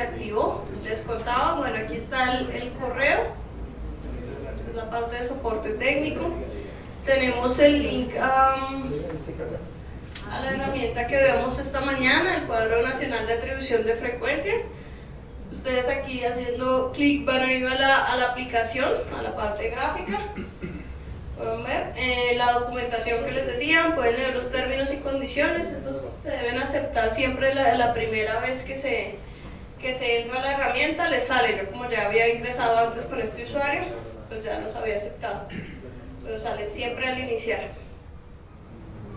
reactivó. Les contaba, bueno, aquí está el, el correo, es la parte de soporte técnico. Tenemos el link um, a la herramienta que vemos esta mañana, el cuadro nacional de atribución de frecuencias. Ustedes aquí haciendo clic van a ir a la, a la aplicación, a la parte gráfica. Pueden ver eh, la documentación que les decían, pueden leer los términos y condiciones. Estos se deben aceptar siempre la, la primera vez que se, que se entra a la herramienta, les sale. Yo como ya había ingresado antes con este usuario, pues ya los había aceptado. Pero salen siempre al iniciar.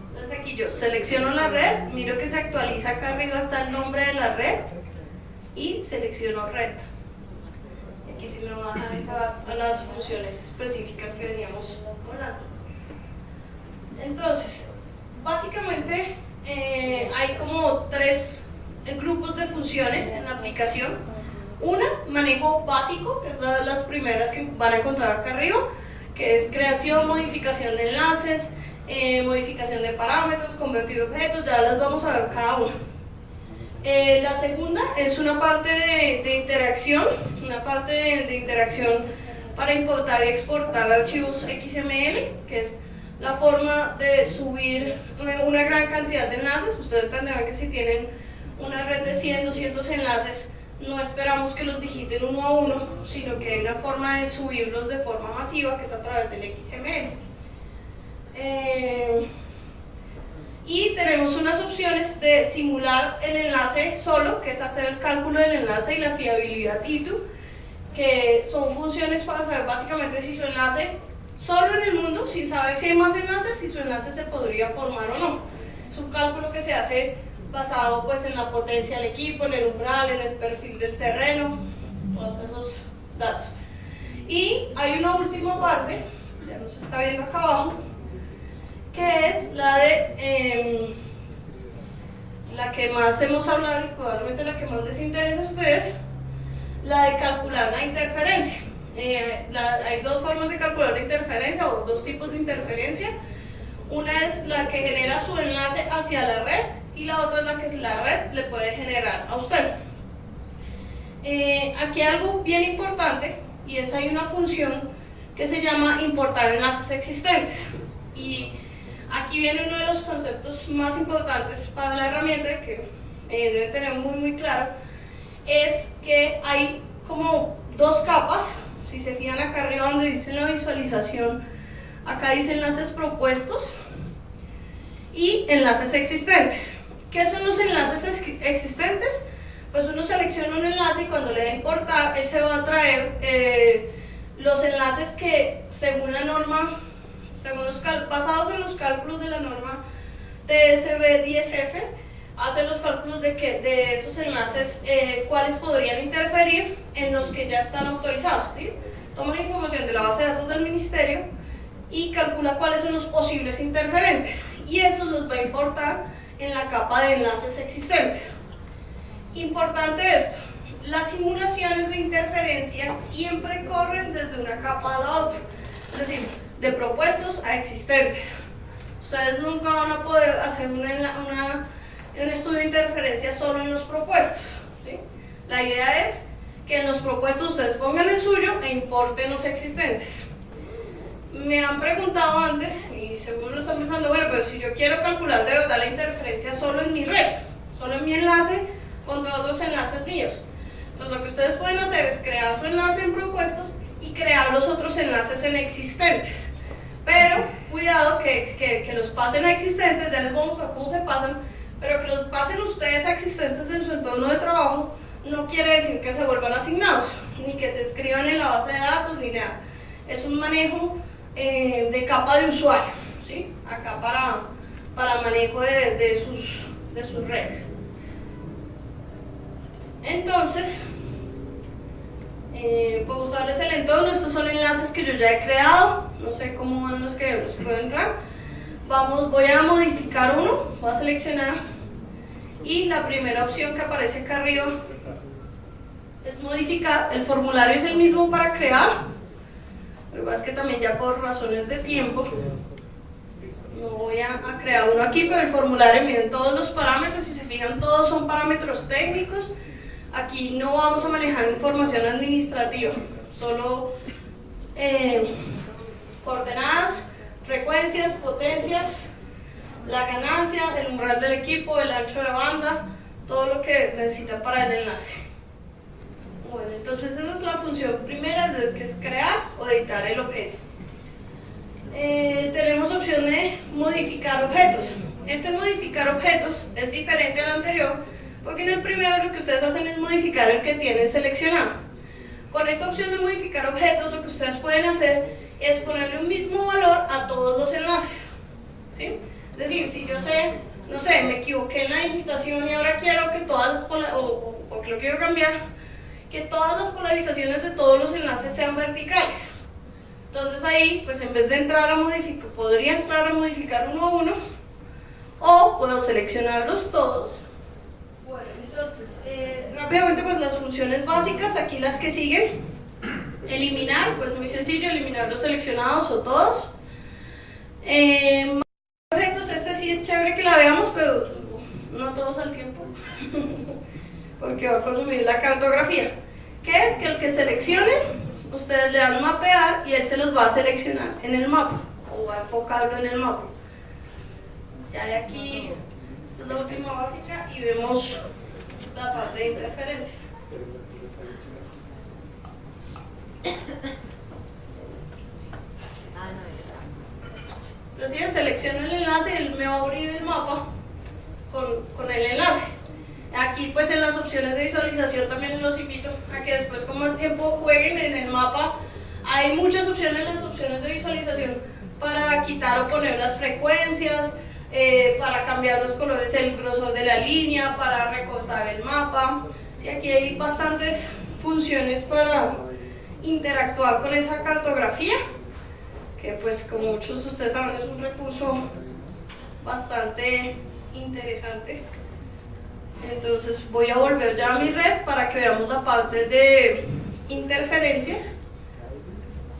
Entonces aquí yo selecciono la red, miro que se actualiza acá arriba está el nombre de la red y selecciono red. Aquí sí me va a entrar a las funciones específicas que veníamos hablando. Entonces, básicamente eh, hay como tres grupos de funciones en la aplicación. Una, manejo básico, que es las primeras que van a encontrar acá arriba, que es creación, modificación de enlaces, eh, modificación de parámetros, convertir objetos, ya las vamos a ver cada una. Eh, la segunda es una parte de, interacción, una parte de, de, interacción para importar y exportar archivos XML, que es la forma de subir una, gran cantidad de enlaces. Ustedes entenderán que si tienen una red de 100, 200 enlaces, no esperamos que los digiten uno a uno, sino que hay una forma de subirlos de forma masiva, que es a través del XML. Eh, y tenemos unas opciones de simular el enlace solo, que es hacer el cálculo del enlace y la fiabilidad ITU, que son funciones para saber básicamente si su enlace, solo en el mundo, sin saber si hay más enlaces, si su enlace se podría formar o no. Es un cálculo que se hace basado pues en la potencia del equipo, en el umbral, en el perfil del terreno, todos esos datos. Y hay una última parte, ya nos está viendo acá abajo, que es la de eh, la que más hemos hablado y probablemente la que más les interesa a ustedes, la de calcular la interferencia. Eh, la, hay dos formas de calcular la interferencia o dos tipos de interferencia. Una es la que genera su enlace hacia la red y la otra es la que la red le puede generar a usted. Eh, aquí hay algo bien importante y es hay una función que se llama importar enlaces existentes. Y aquí viene uno de los conceptos más importantes para la herramienta que eh, deben tener muy muy claro, es que hay como dos capas, si se fijan acá arriba donde dice la visualización, acá dice enlaces propuestos y enlaces existentes. ¿Qué son los enlaces existentes? Pues uno selecciona un enlace y cuando le da importar, él se va a traer eh, los enlaces que según la norma según los basados en los cálculos de la norma TSB10F, hace los cálculos de, que, de esos enlaces, eh, cuáles podrían interferir en los que ya están autorizados. ¿sí? Toma la información de la base de datos del ministerio y calcula cuáles son los posibles interferentes. Y eso los va a importar en la capa de enlaces existentes. Importante esto, las simulaciones de interferencia siempre corren desde una capa a la otra. Es decir, de propuestos a existentes. Ustedes nunca van a poder hacer una, un estudio de interferencia solo en los propuestos. La idea es que en los propuestos ustedes pongan el suyo e importen los existentes. Me han preguntado antes, y seguro lo están pensando, bueno, pero si yo quiero calcular de verdad la interferencia solo en mi red, solo en mi enlace contra otros enlaces míos. Entonces lo que ustedes pueden hacer es crear su enlace en propuestos y crear los otros enlaces en existentes. Pero cuidado que, que, que, los pasen a existentes, ya les vamos a cómo se pasan, pero que los pasen ustedes a existentes en su entorno de trabajo no quiere decir que se vuelvan asignados, ni que se escriban en la base de datos, ni nada. Es un manejo eh, de capa de usuario, ¿sí? acá para, para manejo de, de, sus, de sus redes. Entonces, eh, puedo usarles el entorno, estos son enlaces que yo ya he creado, no sé cómo van los que los puedo entrar. Vamos, voy a modificar uno, voy a seleccionar y la primera opción que aparece acá arriba es modificar, el formulario es el mismo para crear, lo que pasa es que también ya por razones de tiempo no voy a, crear uno aquí, pero el formulario miren todos los parámetros, si se fijan todos son parámetros técnicos, Aquí no vamos a manejar información administrativa, solo eh, coordenadas, frecuencias, potencias, la ganancia, el umbral del equipo, el ancho de banda, todo lo que necesitan para el enlace. Entonces esa es la función primera, es que es crear o editar el objeto. Eh, tenemos opción de modificar objetos. Este modificar objetos es diferente al anterior, porque en el primero lo que ustedes hacen es modificar el que tienen seleccionado. Con esta opción de modificar objetos, lo que ustedes pueden hacer es ponerle un mismo valor a todos los enlaces. ¿sí? Es decir, si yo sé, no sé, me equivoqué en la digitación y ahora quiero que todas las, o, o, que lo quiero cambiar, que todas las polarizaciones de todos los enlaces sean verticales. Entonces ahí, pues en vez de entrar a modificar, podría entrar a modificar uno a uno, o puedo seleccionarlos todos. Bueno, entonces, eh, rápidamente pues las funciones básicas, aquí las que siguen. Eliminar, pues muy sencillo, eliminar los seleccionados o todos. Eh, objetos, este sí es chévere que la veamos, pero no todos al tiempo, porque va a consumir la cartografía. ¿Qué es? Que el que seleccione, ustedes le dan mapear y él se los va a seleccionar en el mapa, o va a enfocarlo en el mapa. Ya de aquí, esta es la última básica y vemos la parte de interferencias. Entonces ya selecciono el enlace, él me va a abrir el mapa con, con, el enlace. Aquí pues en las opciones de visualización también los invito a que después con más tiempo jueguen en el mapa. Hay muchas opciones en las opciones de visualización para quitar o poner las frecuencias, eh, para cambiar los colores, el grosor de la línea, para recortar el mapa. Sí, aquí hay bastantes funciones para interactuar con esa cartografía que pues como muchos de ustedes saben es un recurso bastante interesante. Entonces voy a volver ya a mi red para que veamos la parte de interferencias,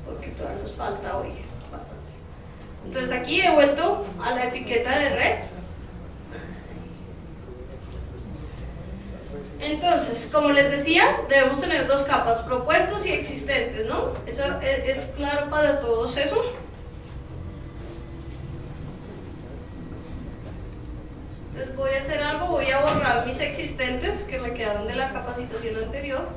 porque todavía nos falta hoy bastante. Entonces aquí he vuelto a la etiqueta de red. Entonces, como les decía, debemos tener dos capas, propuestos y existentes, ¿no? Eso es, claro para todos eso. Entonces voy a hacer algo, voy a borrar mis existentes que me quedaron de la capacitación anterior.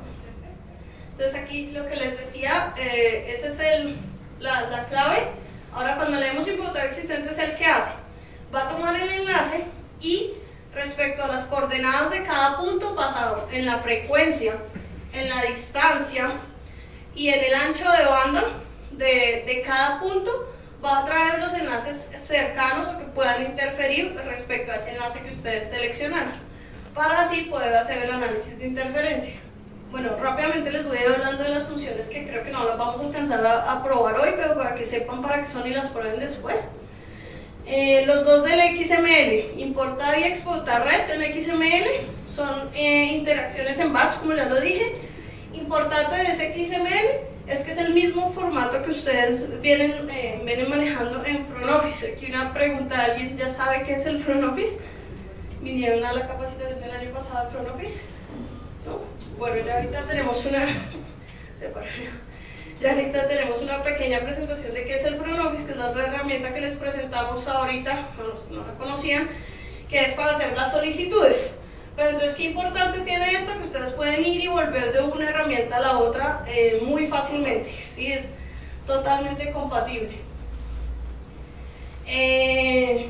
Entonces aquí lo que les decía, eh, esa es el, la, la clave. Ahora cuando leemos importar existentes, ¿el que hace? Va a tomar el enlace y respecto a las coordenadas de cada punto basado en la frecuencia, en la distancia y en el ancho de banda de, de cada punto, va a traer los enlaces cercanos o que puedan interferir respecto a ese enlace que ustedes seleccionaron, para así poder hacer el análisis de interferencia. Bueno, rápidamente les voy a ir hablando de las funciones que creo que no las vamos a alcanzar a, a probar hoy, pero para que sepan para qué son y las prueben después. Eh, los dos del XML, importar y exportar red en XML, son eh, interacciones en batch, como ya lo dije. Importante de ese XML es que es el mismo formato que ustedes vienen, eh, vienen manejando en Front Office. Aquí una pregunta, ¿alguien ya sabe qué es el Front Office? ¿Vinieron a la capacitación del año pasado de Front Office? ¿No? Bueno, ya ahorita tenemos una... Ya ahorita tenemos una pequeña presentación de qué es el Front Office, que es la otra herramienta que les presentamos ahorita, no, no la conocían, que es para hacer las solicitudes. Pero entonces, ¿qué importante tiene esto? Que ustedes pueden ir y volver de una herramienta a la otra eh, muy fácilmente, ¿sí? Es totalmente compatible. Eh,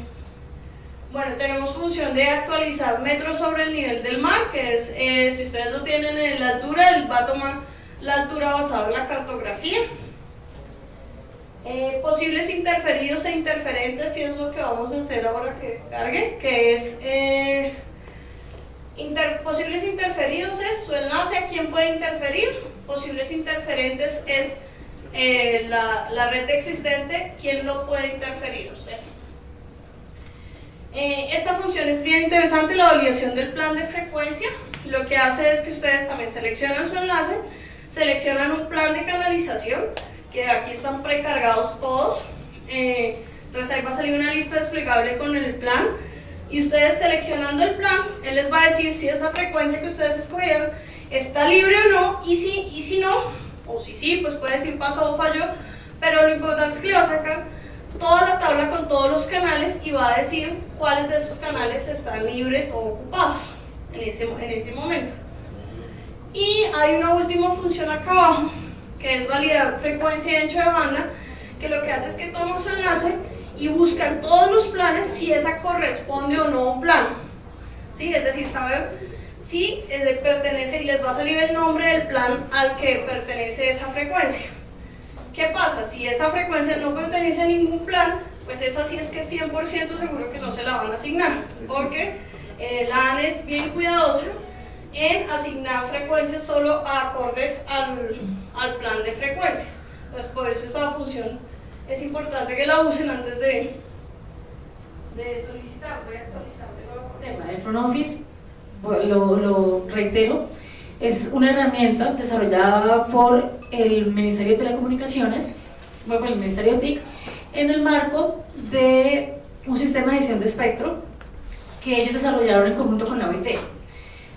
bueno, tenemos función de actualizar metros sobre el nivel del mar, que es, eh, si ustedes lo tienen en la altura, él va a tomar la altura basada en la cartografía. Posibles interferidos e interferentes, y es lo que vamos a hacer ahora que cargue, que es posibles interferidos es su enlace a quién puede interferir, posibles interferentes es eh, la, la, red existente, quién lo puede interferir usted. esta función es bien interesante, la validación del plan de frecuencia, lo que hace es que ustedes también seleccionan su enlace, seleccionan un plan de canalización, que aquí están precargados todos, eh, entonces ahí va a salir una lista desplegable con el plan, y ustedes seleccionando el plan, él les va a decir si esa frecuencia que ustedes escogieron está libre o no, y si, y si no, o si sí, pues puede decir pasó o falló, pero lo importante es que le va a sacar toda la tabla con todos los canales y va a decir cuáles de esos canales están libres o ocupados en ese, en ese momento. Y hay una última función acá abajo, que es validar frecuencia y ancho de banda, que lo que hace es que toma su enlace y busca en todos los planes si esa corresponde o no a un plan. ¿Sí? Es decir, saber si pertenece y les va a salir el nombre del plan al que pertenece esa frecuencia. ¿Qué pasa? Si esa frecuencia no pertenece a ningún plan, pues esa sí es que es 100% seguro que no se la van a asignar, porque eh, la es bien cuidadosa en asignar frecuencias solo a acordes al, al plan de frecuencias. Entonces, por eso esta función es importante que la usen antes de, de solicitar. Voy a de de Front Office, lo, lo reitero, es una herramienta desarrollada por el Ministerio de Telecomunicaciones, bueno, por el Ministerio de TIC, en el marco de un sistema de edición de espectro que ellos desarrollaron en conjunto con la OIT.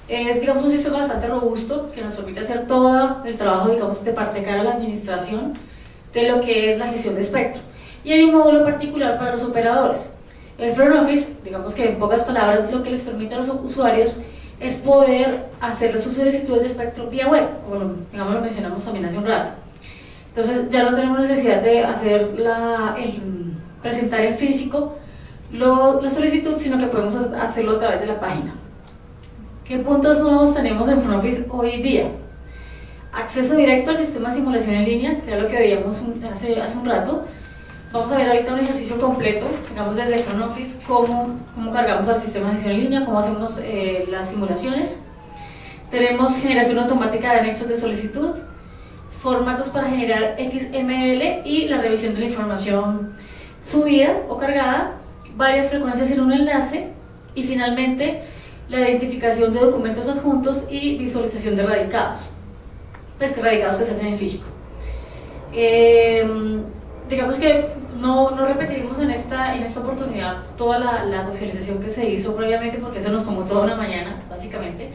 Es, digamos, un sistema bastante robusto que nos permite hacer todo el trabajo, digamos, de parte cara a la administración de lo que es la gestión de espectro. Y hay un módulo particular para los operadores. El Front Office, digamos que en pocas palabras, lo que les permite a los usuarios es poder hacer sus solicitudes de espectro vía web, como digamos lo mencionamos también hace un rato. Entonces ya no tenemos necesidad de hacer la, presentar en físico la solicitud, sino que podemos hacerlo a través de la página. ¿Qué puntos nuevos tenemos en Front Office hoy día? Acceso directo al sistema de simulación en línea, que era lo que veíamos hace, hace un rato, Vamos a ver ahorita un ejercicio completo, digamos desde Front cómo, cómo cargamos al sistema de gestión en línea, cómo hacemos eh, las simulaciones. Tenemos generación automática de anexos de solicitud, formatos para generar XML y la revisión de la información subida o cargada, varias frecuencias en un enlace y finalmente la identificación de documentos adjuntos y visualización de radicados. Pues radicados hacen en físico. Eh, digamos que no, no repetiremos en esta, en esta oportunidad toda la, la, socialización que se hizo previamente porque eso nos tomó toda una mañana, básicamente.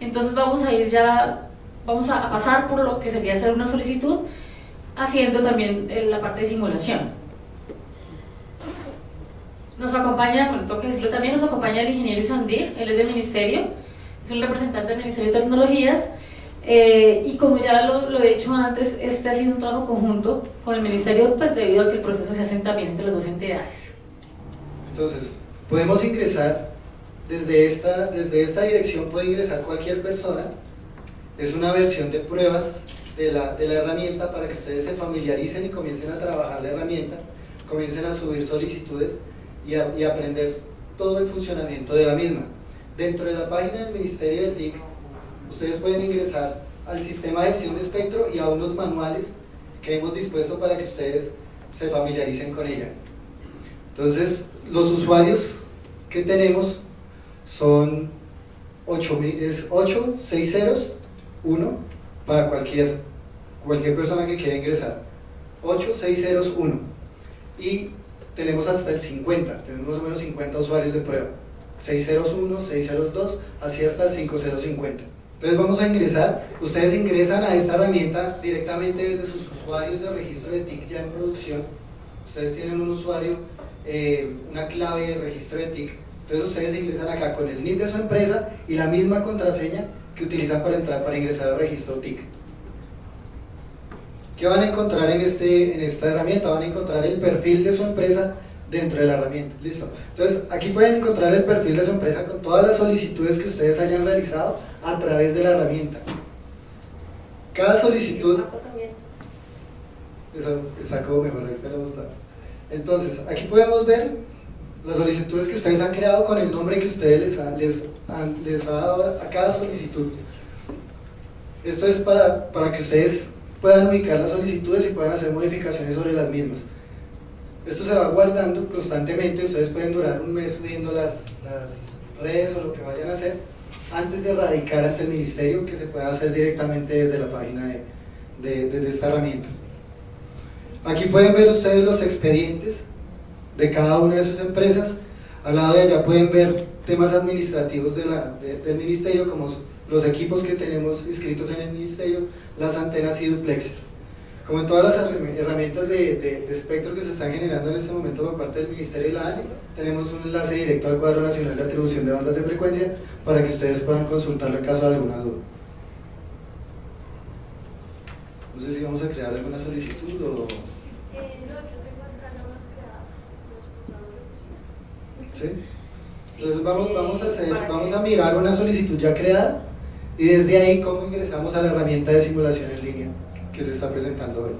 Entonces vamos a ir ya, vamos a, pasar por lo que sería hacer una solicitud, haciendo también eh, la parte de simulación. Nos acompaña, bueno, tengo que decirlo también, nos acompaña el ingeniero Isandir, él es del ministerio, es un representante del Ministerio de Tecnologías, eh, y como ya lo, lo, he dicho antes, este ha sido un trabajo conjunto con el Ministerio, pues debido a que el proceso se hace también entre las dos entidades. Entonces, podemos ingresar desde esta, desde esta dirección, puede ingresar cualquier persona. Es una versión de pruebas de la, de la herramienta para que ustedes se familiaricen y comiencen a trabajar la herramienta, comiencen a subir solicitudes y, a, y aprender todo el funcionamiento de la misma. Dentro de la página del Ministerio de TIC ustedes pueden ingresar al sistema de gestión de espectro y a unos manuales que hemos dispuesto para que ustedes se familiaricen con ella. Entonces, los usuarios que tenemos son 8, es 8, 6 ceros, 1 para cualquier, cualquier persona que quiera ingresar. 8, 6 ceros, 1. Y tenemos hasta el 50, tenemos más o menos 50 usuarios de prueba. 601, 602, así hasta el 5050. Entonces vamos a ingresar, ustedes ingresan a esta herramienta directamente desde sus usuarios de registro de TIC ya en producción. Ustedes tienen un usuario, eh, una clave de registro de TIC. Entonces ustedes ingresan acá con el NIT de su empresa y la misma contraseña que utilizan para entrar para ingresar al registro TIC. ¿Qué van a encontrar en, este, en esta herramienta? Van a encontrar el perfil de su empresa dentro de la herramienta. Listo. Entonces, aquí pueden encontrar el perfil de su empresa con todas las solicitudes que ustedes hayan realizado a través de la herramienta. Cada solicitud... Eso está como mejor, Entonces, aquí podemos ver las solicitudes que ustedes han creado con el nombre que ustedes les, ha, les, les ha dado a cada solicitud. Esto es para, para que ustedes puedan ubicar las solicitudes y puedan hacer modificaciones sobre las mismas. Esto se va guardando constantemente, ustedes pueden durar un mes subiendo las, las redes o lo que vayan a hacer antes de radicar ante el ministerio que se pueda hacer directamente desde la página de, de, esta herramienta. Aquí pueden ver ustedes los expedientes de cada una de sus empresas, al lado de allá pueden ver temas administrativos de del ministerio como los equipos que tenemos inscritos en el ministerio, las antenas y duplexers. Como en todas las herramientas de, de, espectro que se están generando en este momento por parte del Ministerio y la ANE, tenemos un enlace directo al cuadro nacional de atribución de bandas de frecuencia para que ustedes puedan consultarlo en caso de alguna duda. No sé si vamos a crear alguna solicitud o... Eh, no, yo tengo acá más creadas ¿Sí? Entonces vamos, vamos, a hacer, vamos a mirar una solicitud ya creada y desde ahí cómo ingresamos a la herramienta de simulación en línea que se está presentando hoy.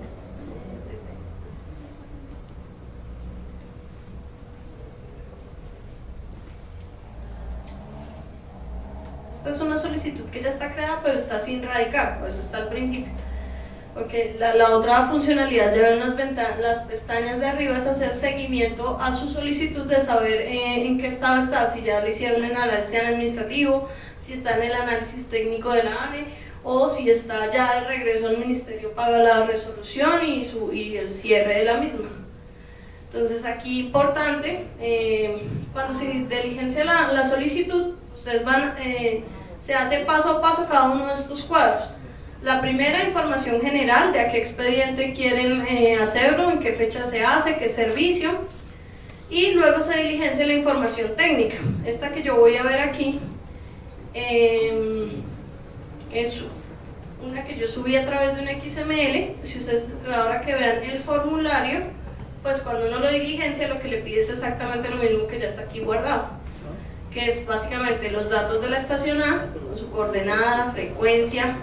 Esta es una solicitud que ya está creada, pero está sin radicar, por eso está al principio. Porque la, la otra funcionalidad de ver las, las pestañas de arriba es hacer seguimiento a su solicitud de saber eh, en qué estado está, si ya le hicieron un análisis administrativo, si está en el análisis técnico de la ANE, o si está ya de regreso al ministerio para la resolución y, su, y el cierre de la misma. Entonces aquí importante, eh, cuando se diligencia la, la solicitud, ustedes van, eh, se hace paso a paso cada uno de estos cuadros. La primera, información general de a qué expediente quieren eh, hacerlo, en qué fecha se hace, qué servicio. Y luego se diligencia la información técnica. Esta que yo voy a ver aquí, es una que yo subí a través de un XML, si ustedes ahora que vean el formulario, pues cuando uno lo diligencia lo que le pide es exactamente lo mismo que ya está aquí guardado, que es básicamente los datos de la estación A, su coordenada, frecuencia,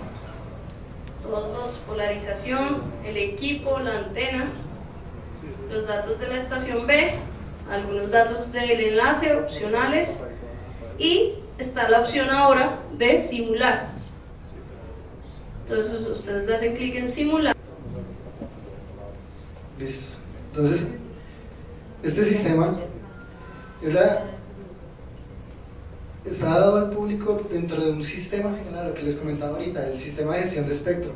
todos los polarización, el equipo, la antena, los datos de la estación B, algunos datos del enlace opcionales y está la opción ahora de simular entonces ustedes hacen clic en simular. Listo. Entonces, este sistema está dado al público dentro de un sistema general, lo que les comentaba ahorita, el sistema de gestión de espectro.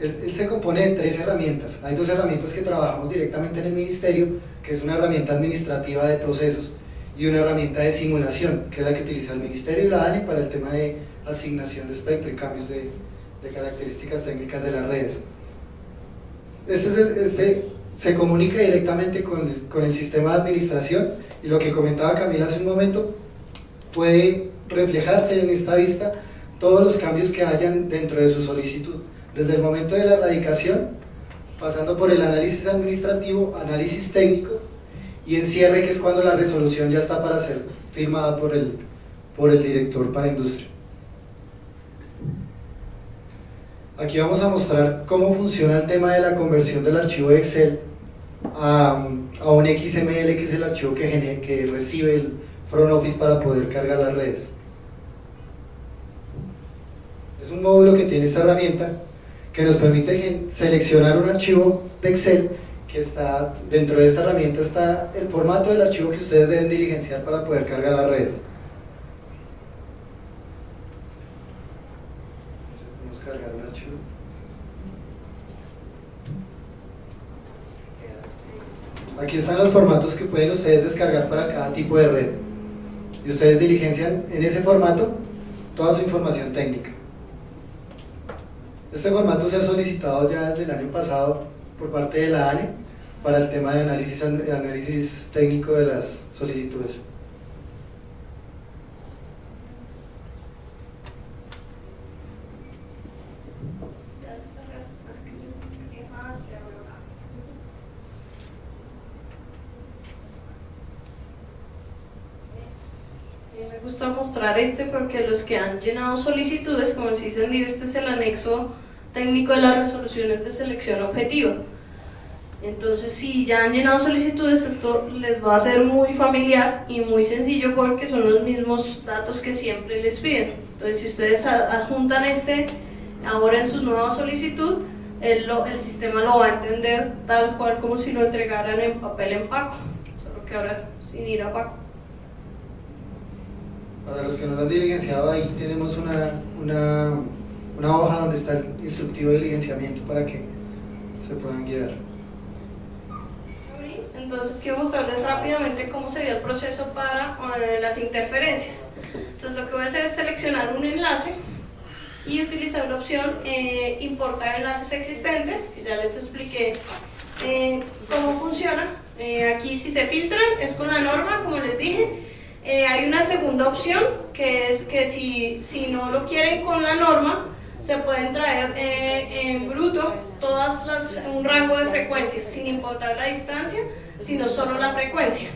Él, se compone de tres herramientas. Hay dos herramientas que trabajamos directamente en el ministerio, que es una herramienta administrativa de procesos y una herramienta de simulación, que es la que utiliza el ministerio y la ANI para el tema de asignación de espectro y cambios de, de características técnicas de las redes. Este, este se comunica directamente con el, con el sistema de administración y lo que comentaba Camila hace un momento puede reflejarse en esta vista todos los cambios que hayan dentro de su solicitud, desde el momento de la erradicación, pasando por el análisis administrativo, análisis técnico y encierre que es cuando la resolución ya está para ser firmada por el, por el director para industria. Aquí vamos a mostrar cómo funciona el tema de la conversión del archivo de Excel a, un XML, que es el archivo que, que recibe el front office para poder cargar las redes. Es un módulo que tiene esta herramienta que nos permite seleccionar un archivo de Excel que está dentro de esta herramienta está el formato del archivo que ustedes deben diligenciar para poder cargar las redes. Aquí están los formatos que pueden ustedes descargar para cada tipo de red. Y ustedes diligencian en ese formato toda su información técnica. Este formato se ha solicitado ya desde el año pasado por parte de la ANE para el tema de análisis, técnico de las solicitudes. Gusta mostrar este porque los que han llenado solicitudes, como se dice este es el anexo técnico de las resoluciones de selección objetiva. Entonces, si ya han llenado solicitudes, esto les va a ser muy familiar y muy sencillo porque son los mismos datos que siempre les piden. Entonces, si ustedes adjuntan este ahora en su nueva solicitud, el, el sistema lo va a entender tal cual como si lo entregaran en papel en Paco, solo que ahora sin ir a Paco. Para los que no lo han diligenciado, ahí tenemos una, una, una hoja donde está el instructivo de diligenciamiento para que se puedan guiar. Entonces quiero mostrarles rápidamente cómo sería el proceso para eh, las interferencias. Entonces lo que voy a hacer es seleccionar un enlace y utilizar la opción eh, importar enlaces existentes, que ya les expliqué eh, cómo funciona. Eh, aquí si se filtran es con la norma, como les dije. Hay una segunda opción, que es que si, si no lo quieren con la norma, se pueden traer en bruto todas las, un rango de frecuencias, sin importar la distancia, sino solo la frecuencia.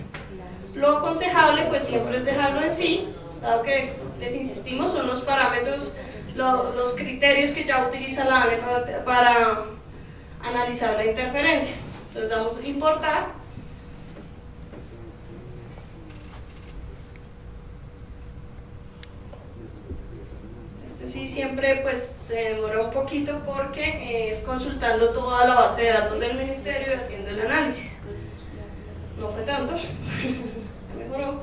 Lo aconsejable pues siempre es dejarlo en sí, dado que les insistimos son los parámetros los criterios que ya utiliza la ANE para, analizar la interferencia. Entonces damos importar. Sí siempre pues se demora un poquito porque eh, es consultando toda la base de datos del ministerio y haciendo el análisis. No fue tanto, mejoró.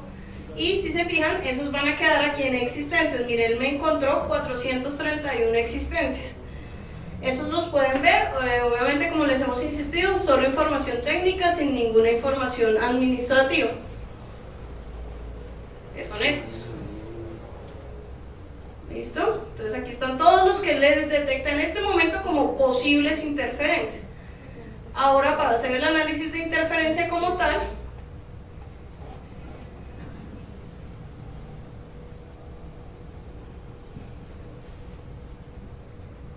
Y si se fijan, esos van a quedar aquí en existentes. Miren, él me encontró 431 existentes. Esos los pueden ver, eh, obviamente como les hemos insistido, solo información técnica sin ninguna información administrativa. Que son estos. ¿Listo? Entonces aquí están todos los que les detecta en este momento como posibles interferentes. Ahora para hacer el análisis de interferencia como tal,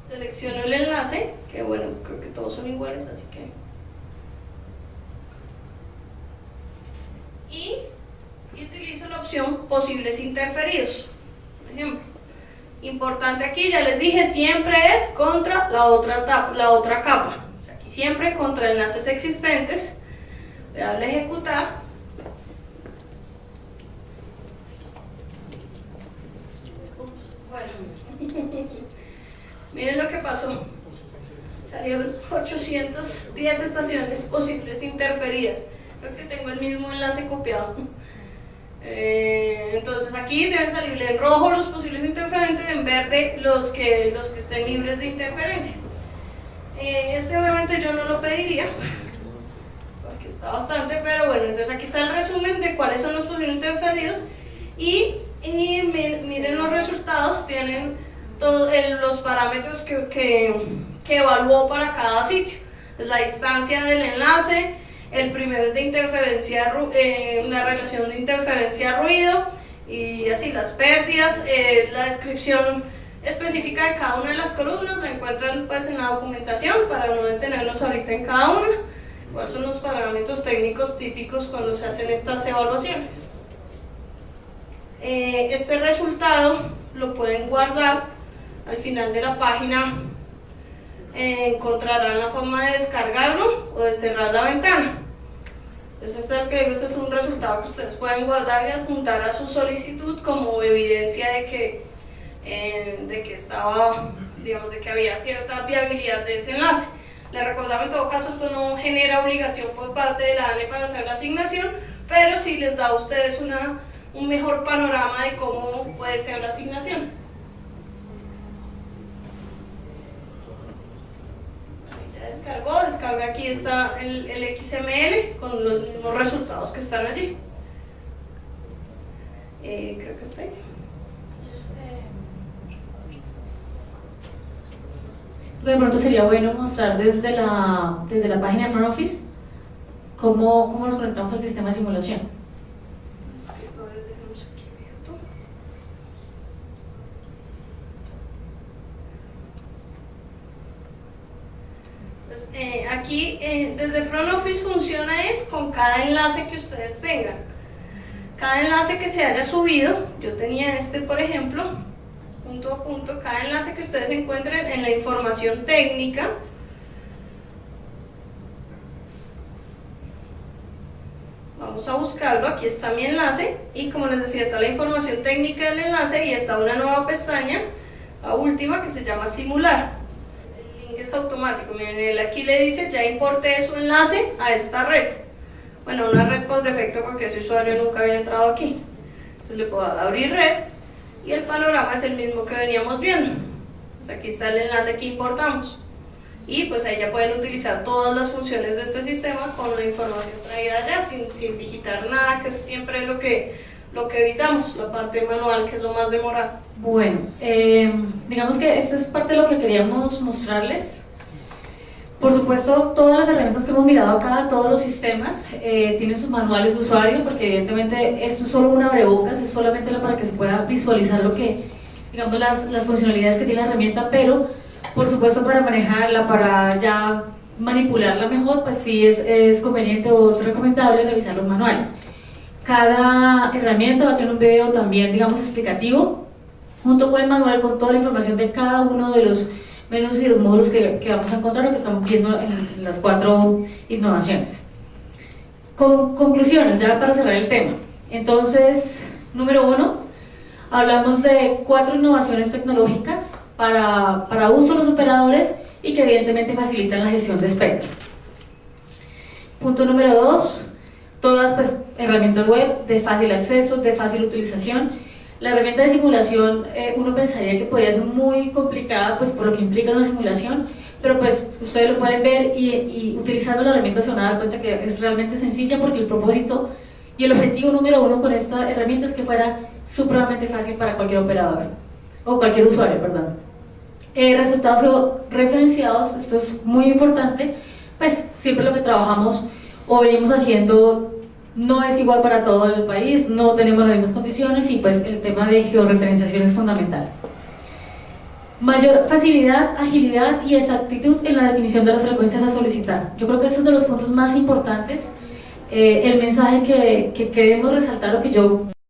selecciono el enlace, que bueno, creo que todos son iguales, así que... Y, utilizo la opción posibles interferidos. Por ejemplo, importante aquí, ya les dije, siempre es contra la otra, la otra capa. aquí siempre contra enlaces existentes. Voy a ejecutar. Miren lo que pasó. Salieron 810 estaciones posibles interferidas. Creo que tengo el mismo enlace copiado. Eh, entonces aquí deben salir en rojo los posibles interferentes, en verde los que, los que estén libres de interferencia. Eh, este obviamente yo no lo pediría, porque está bastante, pero bueno, entonces aquí está el resumen de cuáles son los posibles interferidos y, y miren los resultados, tienen todos los parámetros que, que, evaluó para cada sitio. Es la distancia del enlace, el primero es de interferencia, eh, una relación de interferencia-ruido, y así las pérdidas, eh, la descripción específica de cada una de las columnas la encuentran pues en la documentación para no detenernos ahorita en cada una. ¿Cuáles son los parámetros técnicos típicos cuando se hacen estas evaluaciones? Eh, este resultado lo pueden guardar al final de la página eh, encontrarán la forma de descargarlo o de cerrar la ventana. Entonces este, que este es un resultado que ustedes pueden guardar y adjuntar a su solicitud como evidencia de que, de que estaba, digamos, de que había cierta viabilidad de ese enlace. Les recordaba en todo caso esto no genera obligación por parte de la ANE para hacer la asignación, pero sí les da a ustedes una, un mejor panorama de cómo puede ser la asignación. descargó, descarga aquí está el, XML con los mismos resultados que están allí. Eh, creo que sí. De pronto sería bueno mostrar desde la, desde la página de Front Office cómo, cómo nos conectamos al sistema de simulación. Eh, aquí eh, desde Front Office funciona es con cada enlace que ustedes tengan. Cada enlace que se haya subido, yo tenía este por ejemplo, punto a punto, cada enlace que ustedes encuentren en la información técnica, vamos a buscarlo, aquí está mi enlace y como les decía está la información técnica del enlace y está una nueva pestaña, la última que se llama simular es automático. Miren, él aquí le dice, ya importé su enlace a esta red. Bueno, una red por defecto porque ese usuario nunca había entrado aquí. Entonces le puedo abrir red y el panorama es el mismo que veníamos viendo. aquí está el enlace que importamos. Y pues ahí ya pueden utilizar todas las funciones de este sistema con la información traída allá, sin, sin digitar nada, que es siempre lo que, lo que evitamos, la parte manual que es lo más demorado. Bueno, eh, digamos que esta es parte de lo que queríamos mostrarles. Por supuesto, todas las herramientas que hemos mirado acá, todos los sistemas, eh, tienen sus manuales de usuario, porque evidentemente esto es solo una abrebocas, es solamente para que se pueda visualizar lo que, digamos, las, las funcionalidades que tiene la herramienta, pero por supuesto para manejarla, para ya manipularla mejor, pues sí es, es conveniente o es recomendable revisar los manuales. Cada herramienta va a tener un video también, digamos, explicativo, junto con el manual, con toda la información de cada uno de los menús y los módulos que, que vamos a encontrar o que estamos viendo en, en las cuatro innovaciones. Con, conclusiones, ya para cerrar el tema. Entonces, número uno, hablamos de cuatro innovaciones tecnológicas para, para uso de los operadores y que evidentemente facilitan la gestión de espectro. Punto número dos, todas pues, herramientas web de fácil acceso, de fácil utilización. La herramienta de simulación eh, uno pensaría que podría ser muy complicada pues por lo que implica una simulación, pero pues ustedes lo pueden ver y, y utilizando la herramienta se van a dar cuenta que es realmente sencilla porque el propósito y el objetivo número uno con esta herramienta es que fuera supremamente fácil para cualquier operador o cualquier usuario, perdón. Eh, resultados referenciados, esto es muy importante, pues siempre lo que trabajamos o venimos haciendo no es igual para todo el país, no tenemos las mismas condiciones y pues el tema de georreferenciación es fundamental. Mayor facilidad, agilidad y exactitud en la definición de las frecuencias a solicitar. Yo creo que eso es de los puntos más importantes. Eh, el mensaje que, que queremos resaltar o que yo